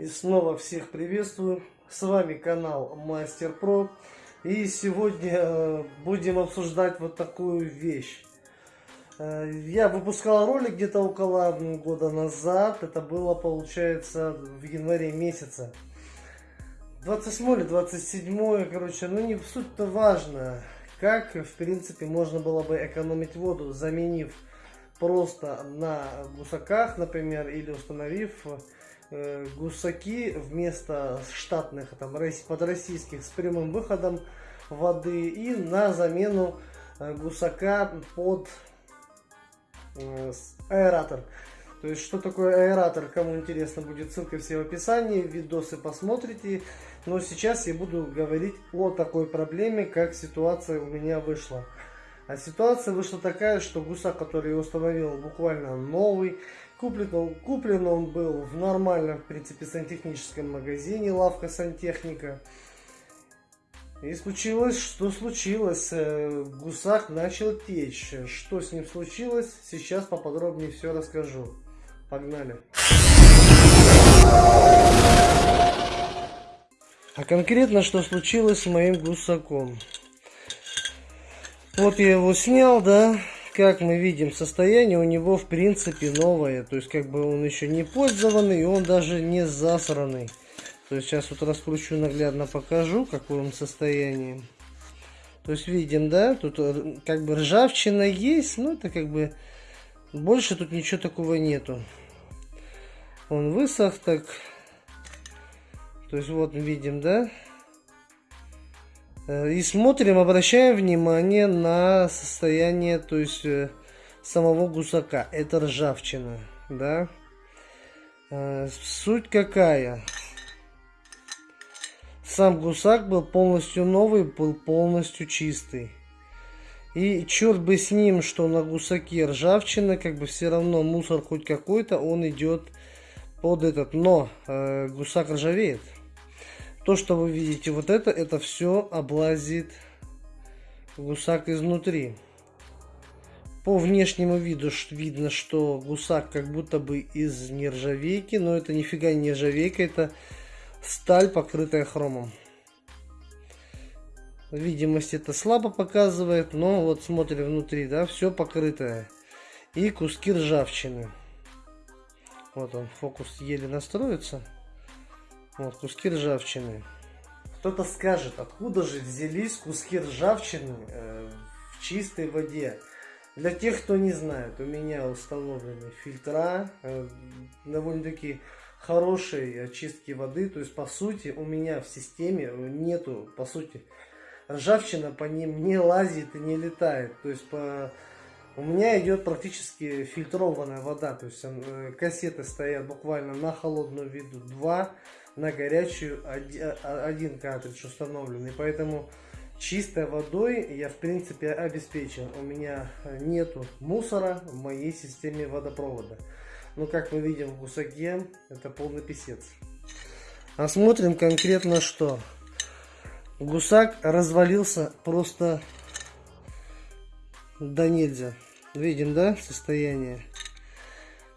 И снова всех приветствую. С вами канал Мастер Про. И сегодня э, будем обсуждать вот такую вещь. Э, я выпускал ролик где-то около года назад. Это было, получается, в январе месяце. 27 или 27, короче, ну не суть-то важно. Как, в принципе, можно было бы экономить воду, заменив просто на гусаках, например, или установив гусаки вместо штатных там под российских с прямым выходом воды и на замену э, гусака под э, аэратор. То есть, что такое аэратор, кому интересно, будет ссылка все в описании, видосы посмотрите. Но сейчас я буду говорить о такой проблеме, как ситуация у меня вышла. А ситуация вышла такая, что гусак, который я установил, буквально новый, Куплен он, куплен он был в нормальном, в принципе, сантехническом магазине, лавка сантехника. И случилось, что случилось. Э, гусак начал течь. Что с ним случилось, сейчас поподробнее все расскажу. Погнали. А конкретно, что случилось с моим гусаком. Вот я его снял, да как мы видим, состояние у него в принципе новое. То есть как бы он еще не пользованный, он даже не засранный. То есть сейчас вот раскручу наглядно покажу, какой он состоянии. То есть видим, да, тут э, как бы ржавчина есть, но это как бы больше тут ничего такого нету. Он высох так. То есть вот видим, да, и смотрим, обращаем внимание на состояние, то есть э, самого гусака. Это ржавчина, да. Э, суть какая? Сам гусак был полностью новый, был полностью чистый. И черт бы с ним, что на гусаке ржавчина, как бы все равно мусор хоть какой-то, он идет под этот. Но э, гусак ржавеет. То, что вы видите, вот это, это все облазит гусак изнутри. По внешнему виду видно, что гусак как будто бы из нержавейки, но это нифига не нержавейка, это сталь, покрытая хромом. Видимость это слабо показывает, но вот смотрим внутри, да, все покрытое. И куски ржавчины. Вот он, фокус еле настроится. Вот, куски ржавчины. Кто-то скажет, откуда же взялись куски ржавчины э, в чистой воде. Для тех, кто не знает, у меня установлены фильтра, э, довольно-таки хорошей очистки воды. То есть, по сути, у меня в системе нету, по сути, ржавчина по ним не лазит и не летает. То есть, по... у меня идет практически фильтрованная вода. То есть, э, кассеты стоят буквально на холодную виду 2 на горячую один картридж установленный. Поэтому чистой водой я в принципе обеспечен. У меня нету мусора в моей системе водопровода. Но как мы видим в гусаке, это полный писец. Осмотрим конкретно что. Гусак развалился просто до нельзя. Видим, да, состояние?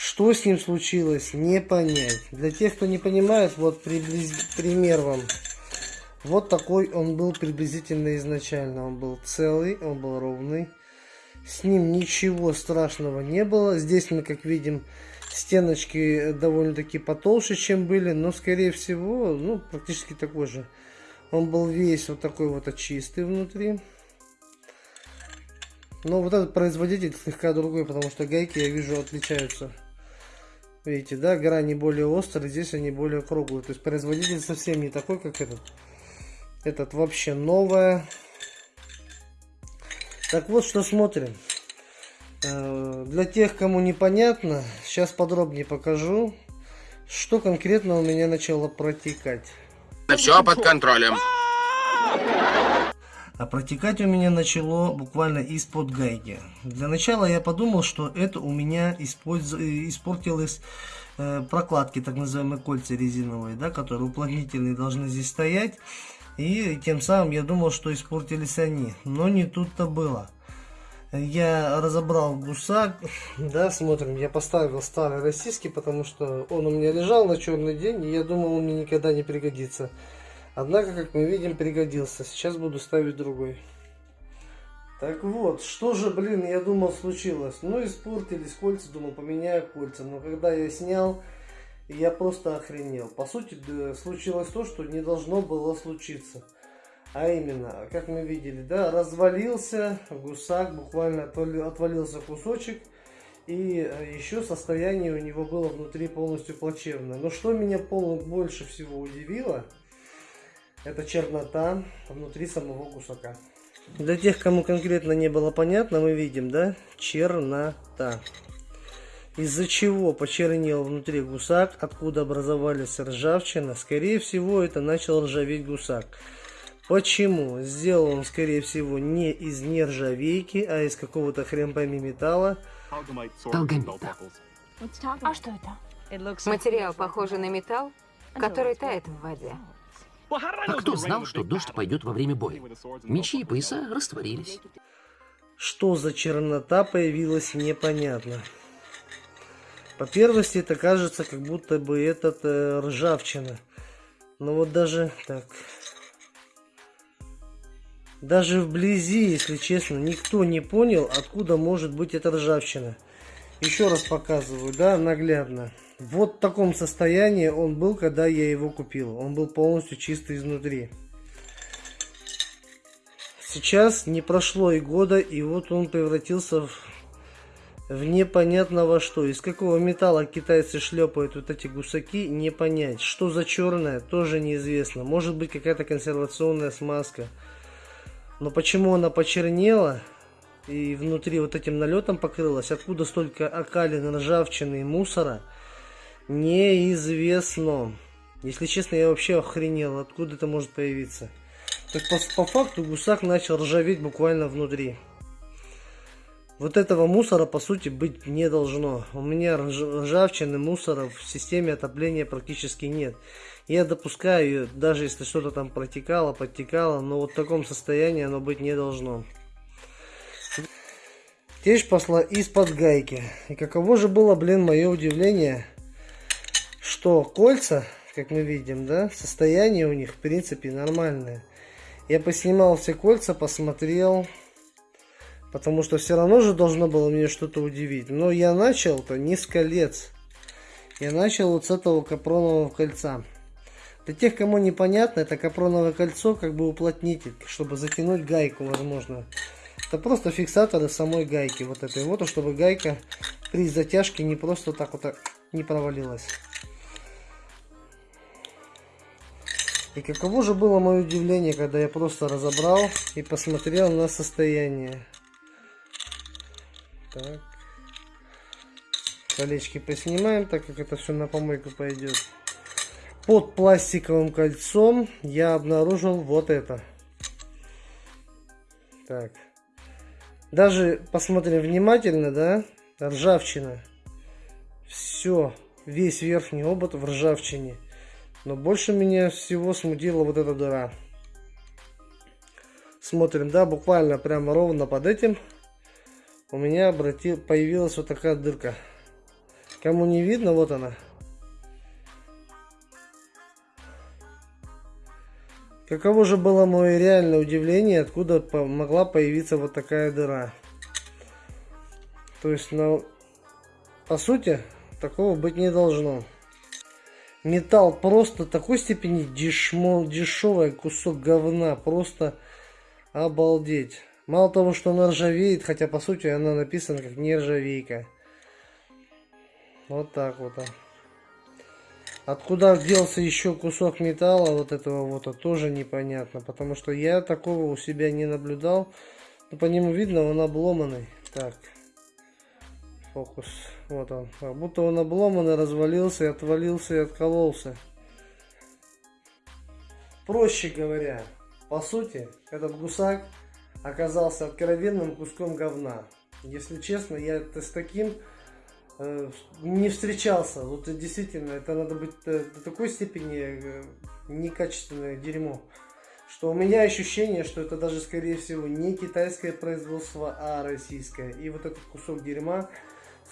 Что с ним случилось, не понять. Для тех, кто не понимает, вот приблиз... пример вам. Вот такой он был приблизительно изначально. Он был целый, он был ровный. С ним ничего страшного не было. Здесь мы, как видим, стеночки довольно-таки потолще, чем были. Но, скорее всего, ну, практически такой же. Он был весь вот такой вот чистый внутри. Но вот этот производитель слегка другой, потому что гайки, я вижу, отличаются. Видите, да, грани более острые, здесь они более круглые. То есть производитель совсем не такой, как этот. Этот вообще новая. Так вот, что смотрим. Э, для тех, кому непонятно, сейчас подробнее покажу, что конкретно у меня начало протекать. Все под контролем. А протекать у меня начало буквально из-под гайки. Для начала я подумал, что это у меня использ... испортилось э, прокладки, так называемые кольца резиновые, да, которые уплотнительные должны здесь стоять. И тем самым я думал, что испортились они. Но не тут-то было. Я разобрал гусак, да, смотрим, я поставил старый российский, потому что он у меня лежал на черный день, и я думал, он мне никогда не пригодится. Однако, как мы видим, пригодился. Сейчас буду ставить другой. Так вот, что же, блин, я думал случилось? Ну, испортились кольца, думал, поменяю кольца. Но когда я снял, я просто охренел. По сути, случилось то, что не должно было случиться. А именно, как мы видели, да, развалился гусак, буквально отвалился кусочек. И э, еще состояние у него было внутри полностью плачевное. Но что меня больше всего удивило, это чернота внутри самого гусака. Для тех, кому конкретно не было понятно, мы видим, да, чернота. Из-за чего почернел внутри гусак, откуда образовались ржавчина, скорее всего, это начал ржаветь гусак. Почему? Сделал он, скорее всего, не из нержавейки, а из какого-то хрен пойми металла. Долгомита. А что это? Материал похожий на металл, который тает в воде. А кто знал, что дождь пойдет во время боя? Мечи и пояса растворились. Что за чернота появилась, непонятно. По первости это кажется, как будто бы этот э, ржавчина. Но вот даже так. Даже вблизи, если честно, никто не понял, откуда может быть эта ржавчина. Еще раз показываю, да, наглядно. Вот в таком состоянии он был, когда я его купил. Он был полностью чистый изнутри. Сейчас не прошло и года, и вот он превратился в, в непонятно во что. Из какого металла китайцы шлепают вот эти гусаки, не понять. Что за черное, тоже неизвестно. Может быть какая-то консервационная смазка. Но почему она почернела и внутри вот этим налетом покрылась, откуда столько окалин, ржавчины и мусора – Неизвестно. Если честно, я вообще охренел, откуда это может появиться. Так по, по факту гусак начал ржаветь буквально внутри. Вот этого мусора по сути быть не должно. У меня ржавчины, мусора в системе отопления практически нет. Я допускаю, даже если что-то там протекало, подтекало, но вот в таком состоянии оно быть не должно. Течь пошла из-под гайки. И каково же было, блин, мое удивление, что кольца, как мы видим, да, состояние у них в принципе нормальное. Я поснимал все кольца, посмотрел, потому что все равно же должно было мне что-то удивить. Но я начал-то не с колец. Я начал вот с этого капронового кольца. Для тех, кому непонятно, это капроновое кольцо как бы уплотнитель, чтобы затянуть гайку, возможно. Это просто фиксаторы самой гайки, вот этой вот, чтобы гайка при затяжке не просто так вот не провалилась. И каково же было мое удивление, когда я просто разобрал и посмотрел на состояние. Так. Колечки поснимаем, так как это все на помойку пойдет. Под пластиковым кольцом я обнаружил вот это. Так. Даже посмотрим внимательно, да? Ржавчина. Все. Весь верхний обод в ржавчине. Но больше меня всего смутила вот эта дыра. Смотрим, да, буквально прямо ровно под этим у меня обратил, появилась вот такая дырка. Кому не видно, вот она. Каково же было мое реальное удивление, откуда могла появиться вот такая дыра. То есть, ну, по сути, такого быть не должно. Металл просто такой степени дешмо, дешевый кусок говна. Просто обалдеть. Мало того, что она ржавеет, хотя по сути она написана как нержавейка. Вот так вот. Откуда делся еще кусок металла вот этого вот, а тоже непонятно. Потому что я такого у себя не наблюдал. Но по нему видно, он обломанный. Так. Фокус. Вот он. Как будто он обломанный, развалился, и отвалился и откололся. Проще говоря, по сути, этот гусак оказался откровенным куском говна. Если честно, я с таким э, не встречался. Вот действительно, это надо быть э, до такой степени э, некачественное дерьмо. что у меня ощущение, что это даже, скорее всего, не китайское производство, а российское. И вот этот кусок дерьма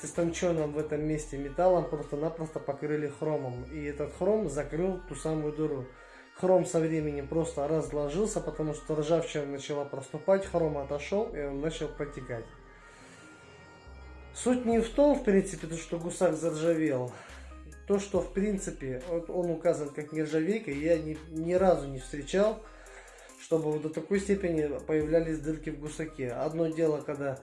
с истонченным в этом месте металлом просто-напросто покрыли хромом. И этот хром закрыл ту самую дыру. Хром со временем просто разложился, потому что ржавчина начала проступать, хром отошел и он начал протекать. Суть не в том, в принципе, то, что гусак заржавел. То, что, в принципе, вот он указан как нержавейка, я ни, ни разу не встречал, чтобы вот до такой степени появлялись дырки в гусаке. Одно дело, когда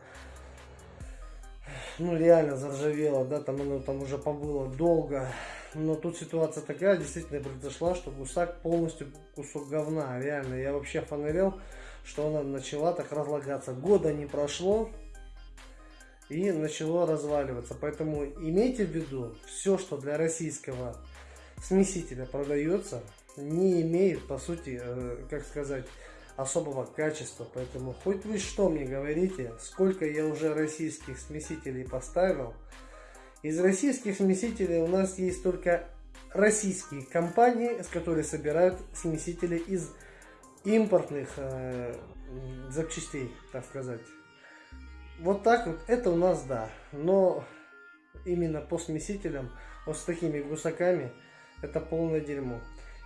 ну реально заржавело, да, там оно там уже побыло долго. Но тут ситуация такая действительно произошла, что гусак полностью кусок говна. Реально, я вообще фонарел, что она начала так разлагаться. Года не прошло, и начало разваливаться. Поэтому имейте в виду, все, что для российского смесителя продается, не имеет, по сути, э, как сказать, особого качества. Поэтому хоть вы что мне говорите, сколько я уже российских смесителей поставил. Из российских смесителей у нас есть только российские компании, с которыми собирают смесители из импортных э, запчастей, так сказать. Вот так вот, это у нас да. Но именно по смесителям, вот с такими гусаками, это полное дерьмо.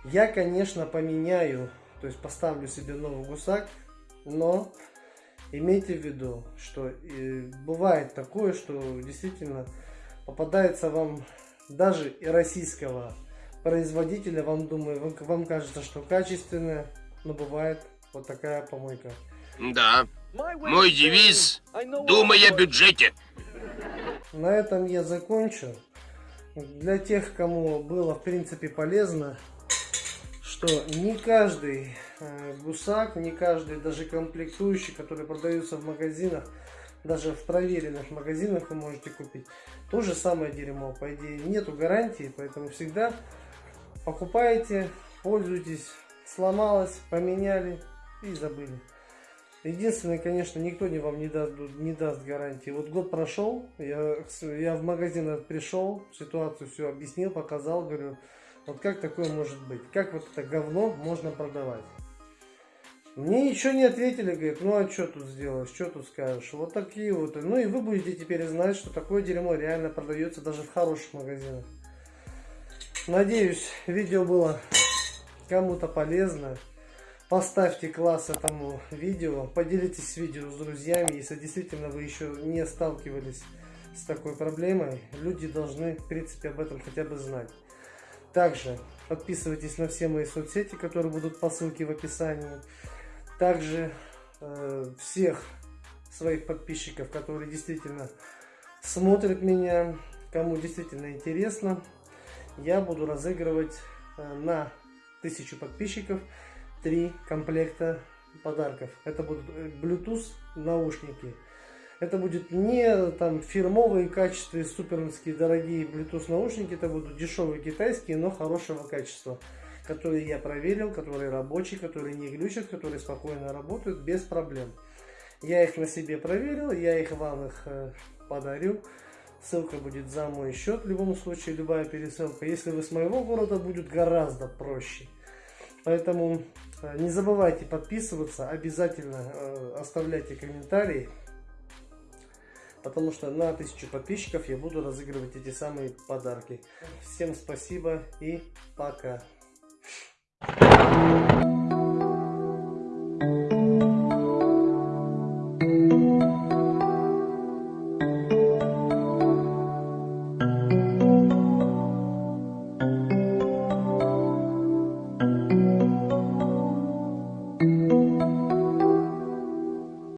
Я, конечно, поменяю то есть поставлю себе новый гусак, но имейте в виду, что э, бывает такое, что действительно попадается вам даже и российского производителя, вам думаю, вам, вам кажется, что качественное, но бывает вот такая помойка. Да. Мой девиз «Думай о бюджете». На этом я закончу. Для тех, кому было в принципе полезно, что не каждый э, гусак, не каждый даже комплектующий, который продается в магазинах, даже в проверенных магазинах вы можете купить, то же самое дерьмо. По идее, нету гарантии, поэтому всегда покупаете, пользуйтесь, сломалось, поменяли и забыли. Единственное, конечно, никто не вам не даст, не даст гарантии. Вот год прошел, я, я в магазин пришел, ситуацию все объяснил, показал, говорю, вот как такое может быть? Как вот это говно можно продавать? Мне ничего не ответили, говорит, ну а что тут сделаешь, что тут скажешь? Вот такие вот. Ну и вы будете теперь знать, что такое дерьмо реально продается даже в хороших магазинах. Надеюсь, видео было кому-то полезно. Поставьте класс этому видео, поделитесь видео с друзьями, если действительно вы еще не сталкивались с такой проблемой. Люди должны, в принципе, об этом хотя бы знать. Также подписывайтесь на все мои соцсети, которые будут по ссылке в описании. Также э, всех своих подписчиков, которые действительно смотрят меня, кому действительно интересно, я буду разыгрывать э, на тысячу подписчиков три комплекта подарков. Это будут э, Bluetooth наушники это будет не там фирмовые качества, суперские дорогие Bluetooth наушники, это будут дешевые китайские, но хорошего качества, которые я проверил, которые рабочие, которые не глючат, которые спокойно работают без проблем. Я их на себе проверил, я их вам их э, подарю. Ссылка будет за мой счет, в любом случае, любая пересылка. Если вы с моего города, будет гораздо проще. Поэтому э, не забывайте подписываться, обязательно э, оставляйте комментарии потому что на 1000 подписчиков я буду разыгрывать эти самые подарки. Всем спасибо и пока.